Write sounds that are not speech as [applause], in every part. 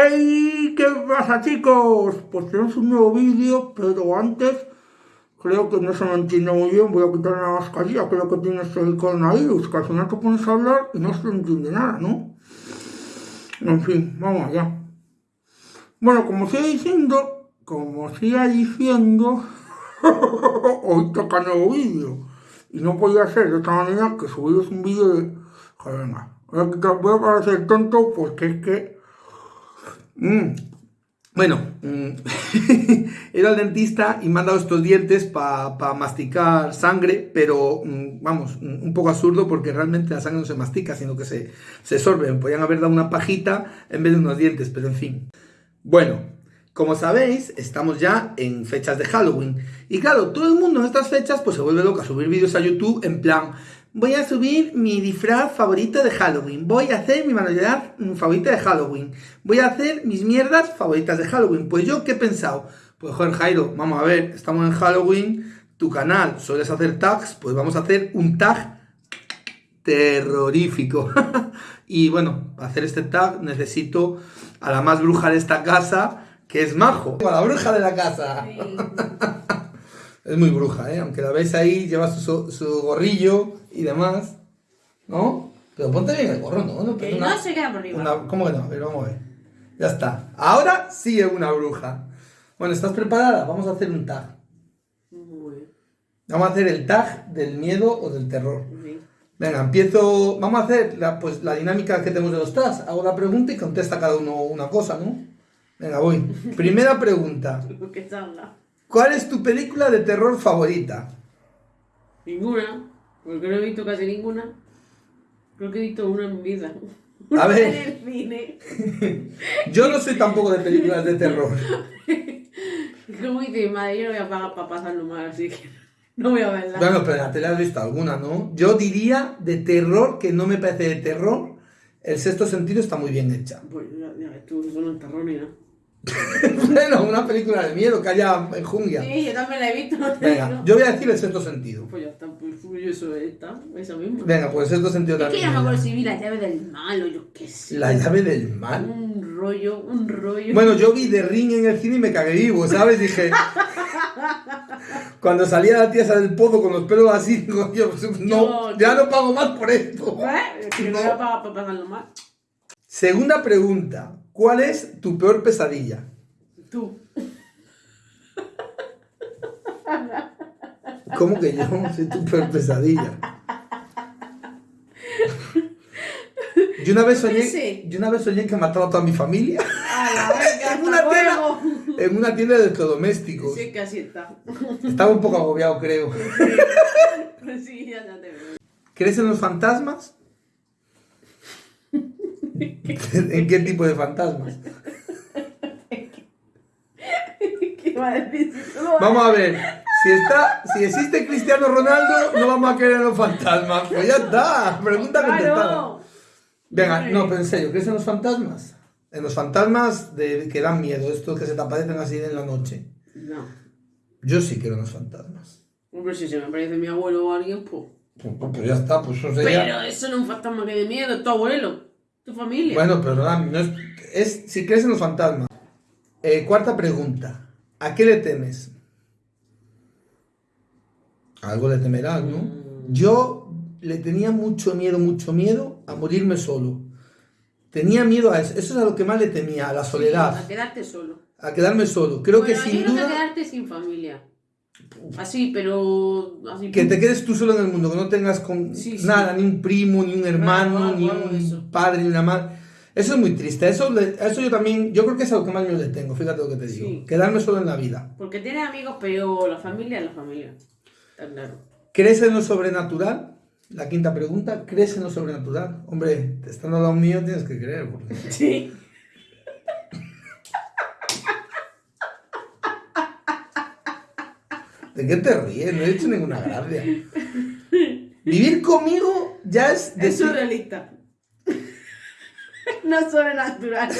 ¡Hey! ¿Qué pasa chicos? Pues tenemos un nuevo vídeo, pero antes creo que no se me entiende muy bien, voy a quitar la mascarilla, creo que tienes el coronavirus, que al final te pones a hablar y no se entiende nada, ¿no? En fin, vamos allá. Bueno, como sigue diciendo, como siga diciendo, [laughs] hoy toca nuevo vídeo. Y no podía ser de otra manera que subiros un vídeo de... Joder, venga, voy a parecer tonto porque es que Mm. Bueno, mm, [laughs] he ido al dentista y me han dado estos dientes para masticar sangre, pero mm, vamos, un poco absurdo porque realmente la sangre no se mastica, sino que se, se sorbe. Me podían haber dado una pajita en vez de unos dientes, pero en fin. Bueno, como sabéis, estamos ya en fechas de Halloween. Y claro, todo el mundo en estas fechas pues se vuelve loco a subir vídeos a YouTube en plan, voy a subir mi disfraz favorito de Halloween, voy a hacer mi manualidad favorita de Halloween, voy a hacer mis mierdas favoritas de Halloween. Pues yo, ¿qué he pensado? Pues joder, Jairo, vamos a ver, estamos en Halloween, tu canal, sueles hacer tags, pues vamos a hacer un tag terrorífico. [laughs] y bueno, para hacer este tag necesito a la más bruja de esta casa, que es Majo. A la bruja de la casa. [laughs] Es muy bruja, ¿eh? Aunque la veis ahí, lleva su, su gorrillo y demás, ¿no? Pero ponte bien el gorro, ¿no? No, que no se queda por arriba. ¿Cómo que no? Ver, vamos a ver. Ya está. Ahora sí es una bruja. Bueno, ¿estás preparada? Vamos a hacer un tag. Vamos a hacer el tag del miedo o del terror. Venga, empiezo. Vamos a hacer la, pues, la dinámica que tenemos de los tags. Hago la pregunta y contesta cada uno una cosa, ¿no? Venga, voy. [laughs] Primera pregunta. ¿Cuál es tu película de terror favorita? Ninguna, porque no he visto casi ninguna. Creo que he visto una en mi vida. A ver. en el cine. [laughs] yo no soy tampoco de películas de terror. [laughs] Como dice madre, yo no voy a pagar para pasarlo mal, así que no voy a verla. Bueno, pero la tele has visto alguna, ¿no? Yo diría de terror, que no me parece de terror. El sexto sentido está muy bien hecha. Pues ya, ya tú, eso no es terror ni nada. [laughs] bueno, una película de miedo que haya en jungla. Sí, yo también la he visto. Venga, yo voy a decir el sexto sentido. Pues ya está, pues eso está, esa misma. Venga, pues el sexto sentido es también. Es que ya me acuerdo si vi la llave del mal o yo qué sé. ¿La llave del mal? Un rollo, un rollo. Bueno, yo vi The Ring en el cine y me cagué vivo, ¿sabes? Dije... Cuando salía la tía del pozo con los pelos así, digo, yo, pues, no, ya no pago más por esto. ¿Eh? Que no a pagar por pagarlo más. Segunda pregunta. ¿Cuál es tu peor pesadilla? Tú. ¿Cómo que yo soy tu peor pesadilla? Yo una vez soñé, yo una vez soñé que mataba a toda mi familia. [laughs] en, una tienda, en una tienda de electrodomésticos. Sí, casi está. Estaba un poco agobiado, creo. Sí, ya, ya te veo. ¿Crees en los fantasmas? [laughs] ¿En qué tipo de fantasmas? Vamos a ver, si está, si existe Cristiano Ronaldo, no vamos a en los fantasmas. Pues ya está, pregunta contestada. Venga, no, pero en serio, ¿crees en los fantasmas? En los fantasmas de, que dan miedo, estos que se te aparecen así en la noche. No. Yo sí creo en los fantasmas. Hombre, si se me aparece mi abuelo o alguien, pues. Pues, pues, ya está, pues eso sería... Pero eso no es un fantasma que dé miedo, es tu abuelo, tu familia. Bueno, pero no es, es si crees en los fantasmas. Eh, cuarta pregunta. ¿A qué le temes? Algo le temerás, ¿no? Mm. Yo le tenía mucho miedo, mucho miedo a morirme solo. Tenía miedo a eso. Eso es a lo que más le temía, a la soledad. a quedarte solo. A quedarme solo. Creo que sin duda... a quedarte sin familia. Así, pero... que te quedes tú solo en el mundo, que no tengas con nada, ni un primo, ni un hermano, ni un padre, ni una madre. Eso es muy triste. Eso, eso yo también, yo creo que es algo que más yo le tengo, fíjate lo que te digo. Quedarme solo en la vida. Porque tienes amigos, pero la familia es la familia. Está claro. ¿Crees en lo sobrenatural? La quinta pregunta, ¿crees en lo sobrenatural? Hombre, te están dando mío, tienes que creer. [laughs] Sí. ¿De qué te ríes? No he hecho ninguna gracia. Vivir conmigo ya es... Es surrealista. no sobrenatural.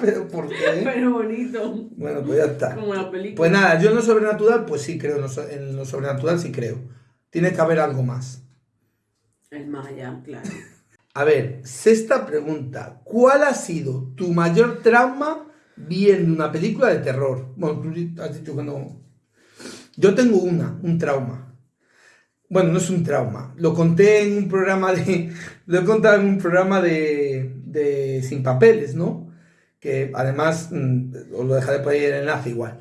¿Pero por qué? Pero bonito. Bueno, pues ya está. Como la película. Pues nada, yo en lo sobrenatural, pues sí creo, en lo sobrenatural sí creo. Tiene que haber algo más. El más allá, claro. A ver, sexta pregunta. ¿Cuál ha sido tu mayor trauma viendo una película de terror? Bueno, tú has dicho que no. Yo tengo una, un trauma. Bueno, no es un trauma. Lo conté en un programa de. Lo he contado en un programa de. de Sin Papeles, ¿no? Que además. mm, Os lo dejaré por ahí el enlace igual.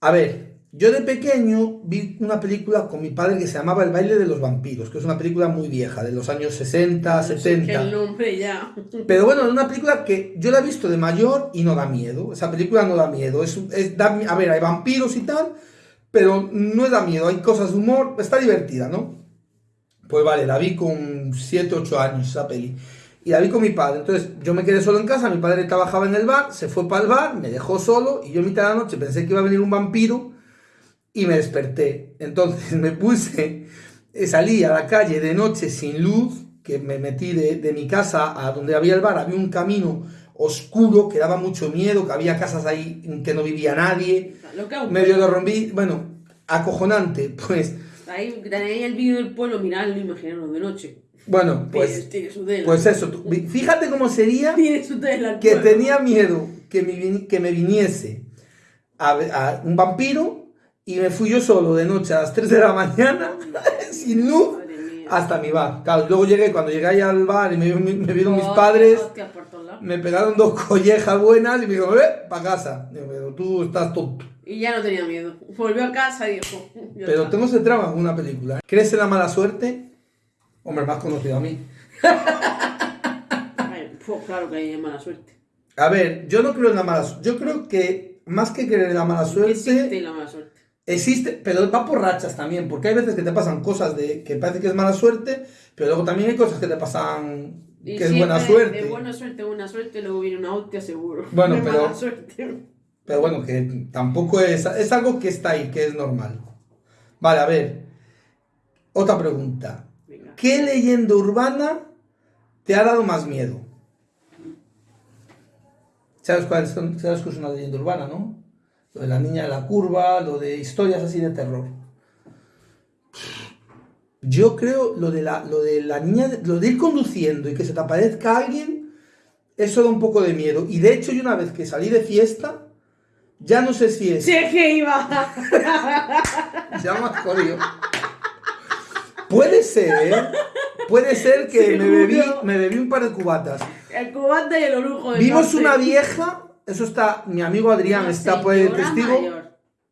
A ver, yo de pequeño vi una película con mi padre que se llamaba El baile de los vampiros, que es una película muy vieja, de los años 60, No sé qué 70. el nombre ya. Pero bueno, es una película que yo la he visto de mayor y no da miedo. Esa película no da miedo. Es, es- da a ver, hay vampiros y tal, pero no da miedo. Hay cosas de humor. Está divertida, ¿no? Pues vale, la vi con 7, 8 años esa peli. Y la vi con mi padre. Entonces yo me quedé solo en casa, mi padre trabajaba en el bar, se fue para el bar, me dejó solo y yo en mitad de la noche pensé que iba a venir un vampiro y me desperté. Entonces [laughs] me puse, eh, salí a la calle de noche sin luz, que me metí de, de mi casa a donde había el bar, había un camino oscuro que daba mucho miedo, que había casas ahí en que no vivía nadie, Lo que medio de rompí, bueno, acojonante, [laughs] pues, Ahí tenéis el vídeo del pueblo, miradlo, imaginaros de noche. bueno, Pues, pues, tiene su tela. pues eso, tú- fíjate cómo sería tiene su tela. el que pueblo. tenía miedo que me, que me viniese a, a un vampiro y me fui yo solo de noche a las 3 de la mañana, [laughs] sin luz. Hasta mi bar. Claro, luego llegué, cuando llegué ahí al bar y me, me- me vieron mis Hostia, padres, hostia, por todos lados. me pegaron dos collejas buenas y me dijeron, ve, para casa. Digo, pero tú estás tonto. Y ya no tenía miedo. Volvió a casa y dijo. Pero tengo ese trama una película. ¿Crees en la mala suerte? Hombre, más conocido a mí. [laughs] Pues claro que hay mala suerte. A ver, yo no creo en la mala suerte. Yo creo que más que creer en la mala suerte... existe la mala suerte. Existe, pero va por rachas también, porque hay veces que te pasan cosas de que parece que es mala suerte, pero luego también hay cosas que te pasan Y que es buena suerte. De buena suerte, buena suerte, luego viene una hostia seguro. Bueno, De pero- mala suerte. Pero bueno, que tampoco es, es algo que está ahí, que es normal. Vale, a ver. Otra pregunta. Venga. ¿Qué leyenda urbana te ha dado más miedo? ¿Sabes cuál es, sabes qué es una leyenda urbana, no? Lo de la niña de la curva, lo de historias así de terror. Yo creo lo de la, lo de la niña, lo de ir conduciendo y que se te aparezca alguien, eso da un poco de miedo. Y de hecho, yo una vez que salí de fiesta, ya no sé si es. Si es que iba. [laughs] Ya me has jodido. Puede ser, ¿eh? Puede ser que me bebí, me bebí un par de cubatas. El cubata y el orujo Vimos una vieja, eso está, mi amigo Adrián Una está por el señora testigo. mayor.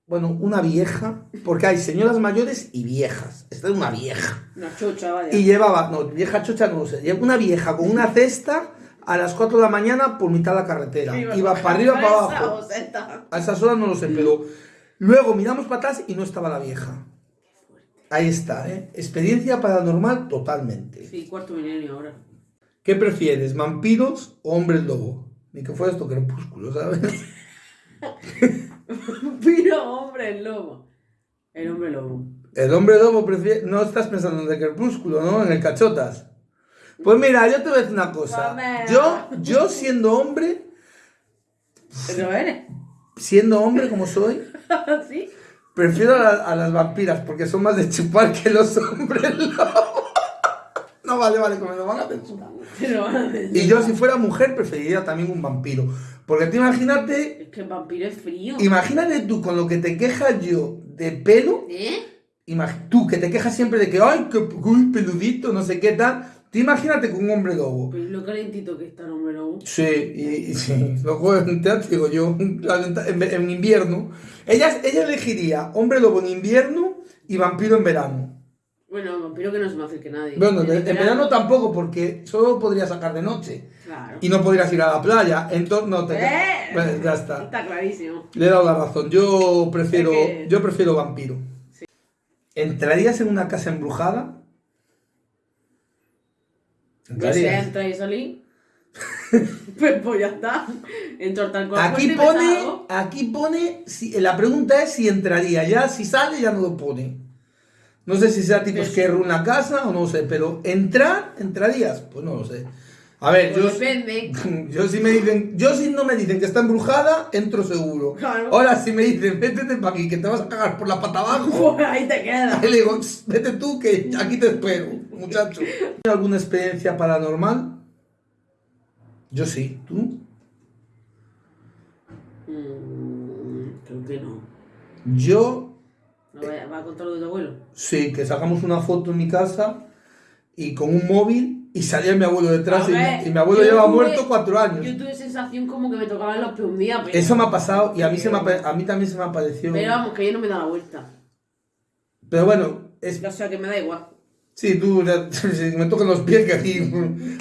Bueno, una vieja, porque hay señoras mayores y viejas. Esta es una vieja. Una chocha, vaya. Y llevaba, no, vieja chocha no lo sé, una vieja con una cesta a las 4 de la mañana por mitad de la carretera. Iba para arriba, para abajo. A esas horas no lo sé, pero luego miramos para atrás y no estaba la vieja. Ahí está, ¿eh? Experiencia paranormal totalmente. Sí, cuarto milenio ahora. ¿Qué prefieres, vampiros o hombres lobo? Ni que fuera esto crepúsculo, ¿sabes? [laughs] Pero hombre, el lobo. El hombre lobo. El hombre lobo prefiere... No estás pensando en el crepúsculo, ¿no? En el cachotas. Pues mira, yo te voy a decir una cosa. Yo, yo siendo hombre, ¿Lo eres? siendo hombre como soy, [laughs] ¿Sí? prefiero a, la- a las vampiras porque son más de chupar que los hombres lobo. No, vale, vale, que me lo van a censurar. [laughs] Te. Y yo si fuera mujer preferiría también un vampiro. Porque tú imagínate, Es que el vampiro es frío. imagínate tú con lo que te quejas yo de pelo, ¿Eh? tú que te quejas siempre de que, ay, que uy, peludito, no sé qué tal, tú imagínate con un hombre lobo. Pues lo calentito que está el hombre lobo. Sí, y, y sí, luego en teatro digo yo, en, en invierno, ella, ella elegiría hombre lobo en invierno y vampiro en verano. Bueno, vampiro que no se me acerque nadie. Bueno, En verano tampoco, porque solo podría sacar de noche. Claro. Y no podrías ir a la playa, entonces no te... ¡Eh! Bueno, ya está. Está clarísimo. Le he dado la razón. Yo prefiero, Es que- yo prefiero vampiro. Sí. ¿Entrarías en una casa embrujada? Pues ¿Entrarías? entra y salí. [laughs] pues, pues ya está. Entro tal cual. Aquí y pone, aquí pone, si, la pregunta es si entraría. Ya si sale ya no lo pone. No sé si sea tipo Pues- es que una casa o no sé, pero entrar, ¿entrarías? Pues no lo sé. A ver, Pues yo, depende. [laughs] yo si me dicen, yo si no me dicen que está embrujada, entro seguro. Claro. Ahora si me dicen, vétete para aquí, que te vas a cagar por la pata abajo, [laughs] Pues ahí te quedas. ahí le digo, "Tss, vete tú, que aquí te espero, muchacho. [laughs] ¿Tienes alguna experiencia paranormal? Yo sí, ¿tú? Mm, creo que no. Yo ¿No va, va a contar lo de tu abuelo? sí, que sacamos una foto en mi casa y con un móvil y salía mi abuelo detrás y, mi- y mi abuelo lleva tuve- muerto cuatro años. Yo tuve sensación como que me tocaban los pies un día, pero... Eso me ha pasado y a mí, se me ha a mí también se me ha parecido. Pero vamos, que yo no me da la vuelta. Pero bueno, es, O sea, que me da igual. Sí, tú, ya- [laughs] me tocan los pies que aquí.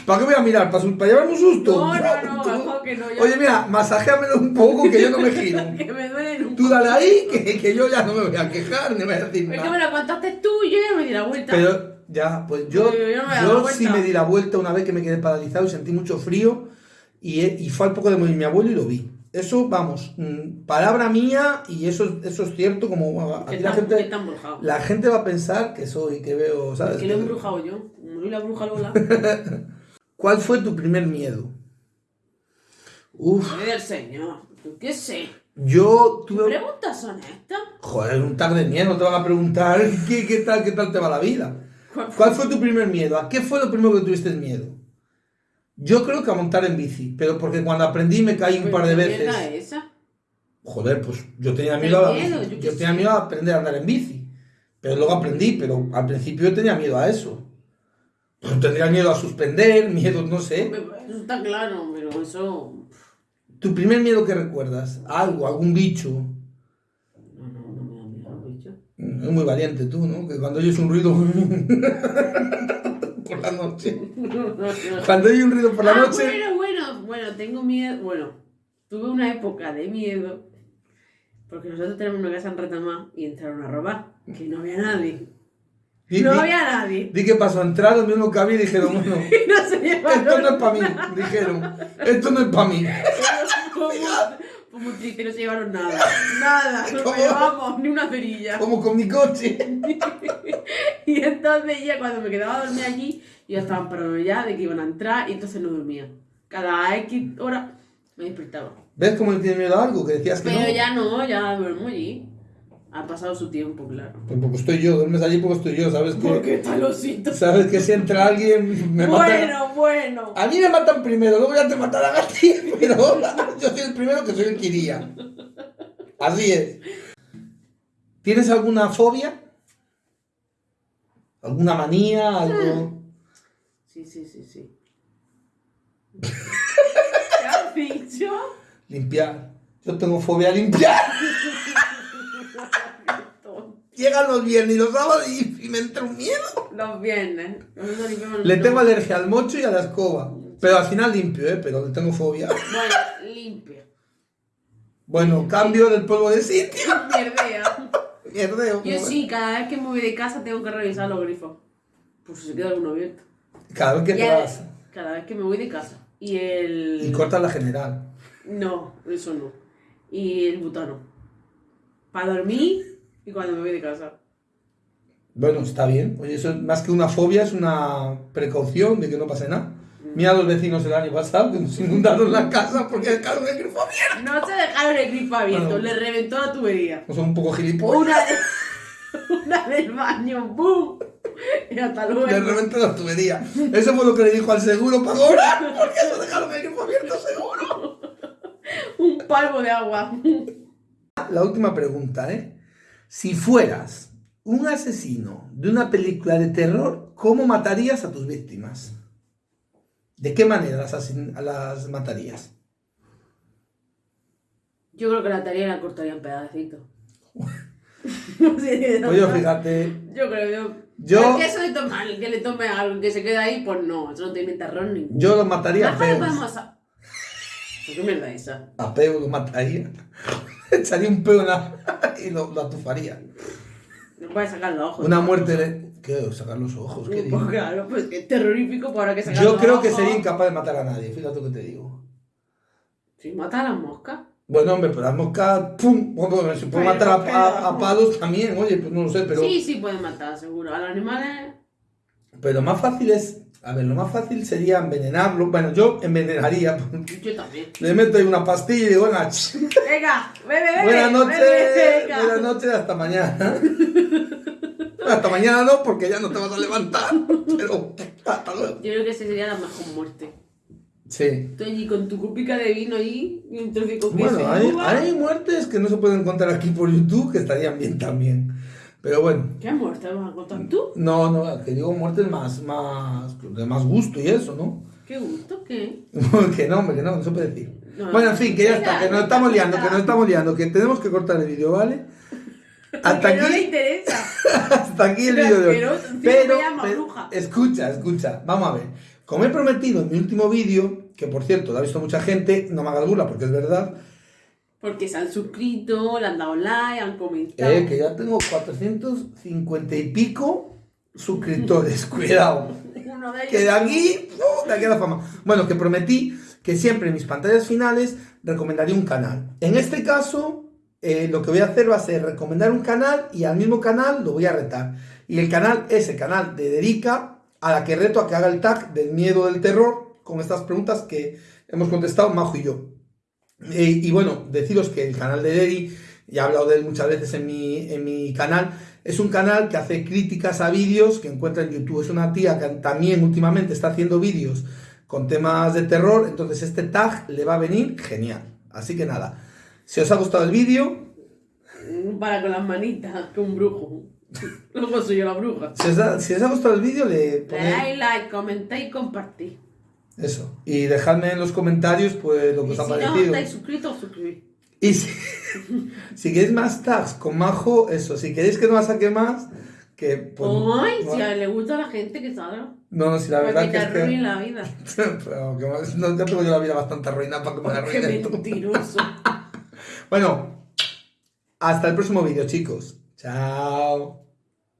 ¿Para qué voy a mirar? ¿Para, su- para llevarme un susto? No, no, no, mejor que no, Oye, mira, masajéamelo un poco que yo no me giro. [laughs] que me duelen un Tú dale ahí que, que yo ya no me voy a quejar ni voy a decir Es que me nada. la contaste tú y yo ya me di la vuelta. Pero ya, pues yo, Yo- no me sí me di la vuelta una vez que me quedé paralizado y sentí mucho frío y, y fue al poco de morir mi abuelo y lo vi. Eso, vamos, mm, palabra mía y eso, eso es cierto como a- que aquí la gente, la gente va a pensar que soy, que veo, ¿sabes? Que lo he embrujado yo. Soy la bruja Lola. [laughs] ¿Cuál fue tu primer miedo? Uf, Soy del señor. ¿Qué sé? yo ¿Qué tuve... preguntas son estas? Joder, un tag de miedo, te van a preguntar [laughs] qué, qué tal, qué tal te va la vida. ¿Cuál fue tu primer miedo? ¿A qué fue lo primero que tuviste miedo? Yo creo que a montar en bici, pero porque cuando aprendí me caí un par de ¿Qué mierda veces. es esa? Joder, pues yo tenía miedo a, miedo, yo tenía miedo a aprender a andar en bici. Pero luego aprendí, pero al principio yo tenía miedo a eso. Pues tendría miedo a suspender, miedo, no sé. Eso está claro, pero eso... ¿Tu primer miedo que recuerdas? Algo, algún bicho. No, no, no me da miedo, bicho. Es muy valiente tú, ¿no? Que cuando oyes un ruido [laughs] por la noche. [laughs] Cuando hay un ruido por la Ah, noche. bueno, bueno, bueno, tengo miedo. Bueno, tuve una época de miedo porque nosotros tenemos una casa en Retamá y entraron a robar, que no había nadie. Di, No di- había nadie. di que pasó, entraron, vieron que había y dijeron, bueno, [laughs] no se esto no es para mí. Dijeron, esto no es para mí. Fue muy triste, no se llevaron nada. Nada, no llevamos ni una cerilla. Como con mi coche. Entonces ya cuando me quedaba a dormir allí, ya estaban parados ya de que iban a entrar y entonces no dormía. Cada X hora me despertaba. ¿Ves cómo le tienes miedo a algo? Que decías que Pero no. ya no, ya duermo allí. Ha pasado su tiempo, claro. Pues porque estoy yo, duermes allí porque estoy yo, ¿sabes ¿Por que qué está el osito? Sabes que si entra alguien me matan. Bueno, bueno. A mí me matan primero, luego ya te matarán a ti, pero yo soy el primero que soy el que iría. Así es. ¿Tienes alguna fobia? ¿Alguna manía? ¿Algo? Sí, sí, sí, sí. ¿Qué has dicho? Limpiar. Yo tengo fobia a limpiar. [laughs] Llegan los viernes y los sábados y, y me entra un miedo. Los viernes. Le tengo alergia al mocho y a la escoba. Pero al final limpio, ¿eh? Pero le tengo fobia. Bueno, limpio. Bueno, cambio del polvo de sitio. [laughs] Mierdea. Mierdeo. Yo sí, cada vez que me voy de casa tengo que revisar los grifos. Por si se queda alguno abierto. Cada vez que Y te el- vas. Cada vez que me voy de casa. Y el. Y cortas la general. No, eso no. Y el butano. Para dormir y cuando me voy de casa. Bueno, está bien. Oye, eso es más que una fobia, es una precaución de que no pase nada. Mira a los vecinos el año pasado que nos inundaron la casa porque dejaron el grifo abierto. No se dejaron el grifo abierto, Bueno. le reventó la tubería. No son un poco gilipollas. Una, de- [laughs] una del baño, ¡boom! Y hasta luego. Le reventó la tubería. Eso fue lo que le dijo al seguro para cobrar. Porque eso dejaron el grifo abierto seguro. Un palmo de agua. La última pregunta, ¿eh? Si fueras un asesino de una película de terror, ¿cómo matarías a tus víctimas? ¿De qué manera las, asin- las matarías? Yo creo que la tarea la cortaría en pedacitos. Sí, de Oye, verdad. fíjate, Yo creo, yo. Yo- que eso de tomar, el que le tome algo que se quede ahí, pues no, eso no tiene terror ninguno. yo lo mataría a ¿Por qué mierda es esa? A peo lo mataría. [laughs] Echaría un peo en la- [laughs] y lo, lo atufaría. No puede sacar los ojos. Una muerte ¿Qué? Sacar los ojos, ¿qué digo? claro, pues que es terrorífico para que sacar Yo los creo que sería incapaz de matar a nadie, fíjate lo que te digo. Si mata a las moscas. Bueno, hombre, pero las moscas, ¡pum! Bueno, se puede Pero, matar a, a- a palos también, oye, pues no lo sé, pero... Sí, sí pueden matar, seguro. A los animales. Pero más fácil es A ver, lo más fácil sería envenenarlo. Bueno, yo envenenaría. Yo también. Le meto ahí una pastilla y digo, venga, Venga, bebe, bebe. buenas noches, buenas noches, hasta mañana. [laughs] hasta mañana no, porque ya no te vas a levantar. Pero hasta luego. Yo creo que esa sería la mejor muerte. Sí. Tú allí con tu copica de vino ahí y un trocico de queso Bueno, hay, hay muertes que no se pueden contar aquí por YouTube que estarían bien también. Pero bueno, ¿Qué muerte vas a contar tú? no, no, que digo muertes más, más, de más gusto y eso, ¿no? ¿Qué gusto? ¿Qué? [laughs] que no, hombre, que no, no se puede decir. No, bueno, en fin, que ya está, que nos estamos liando, que nos estamos liando, que tenemos que cortar el vídeo, ¿vale? Hasta que no le aquí, interesa. [laughs] hasta aquí el vídeo de hoy. Pero, pero- escucha, escucha, vamos a ver. Como he prometido en mi último vídeo, que por cierto lo ha visto mucha gente, no me hagas burla porque es verdad, Porque se han suscrito, le han dado like, han comentado. eh, que ya tengo 450 y pico suscriptores, [laughs] cuidado. Uno de ellos. Que de aquí, ¡uh! de aquí a la fama. Bueno, que prometí que siempre en mis pantallas finales recomendaría un canal. En este caso, eh, lo que voy a hacer va a ser recomendar un canal y al mismo canal lo voy a retar. Y el canal es el canal de Dedica, a la que reto a que haga el tag del miedo del terror con estas preguntas que hemos contestado Majo y yo. Eh, y bueno, deciros que el canal de Dedi, ya he hablado de él muchas veces en mi, en mi canal, es un canal que hace críticas a vídeos que encuentra en YouTube. Es una tía que también últimamente está haciendo vídeos con temas de terror, entonces este tag le va a venir genial. Así que nada, si os ha gustado el vídeo, Para con las manitas, que un brujo. Luego soy yo la bruja. si os, ha- si os ha gustado el vídeo, le Le ponéis dais like, comentáis y compartís. eso. Y dejadme en los comentarios pues lo que os si ha no parecido. estáis suscritos, suscribís. Y si, [laughs] si queréis más tags con Majo, eso. Si queréis que no la saque más, que pues, Ay, no, si a le gusta a la gente que salga. no, no, si la verdad que que te es que... arruinen la vida. [laughs] Pero que no, ya tengo yo la vida bastante arruinada para que me la Qué arruinen tú. mentiroso. [laughs] Bueno, hasta el próximo vídeo, chicos. Chao.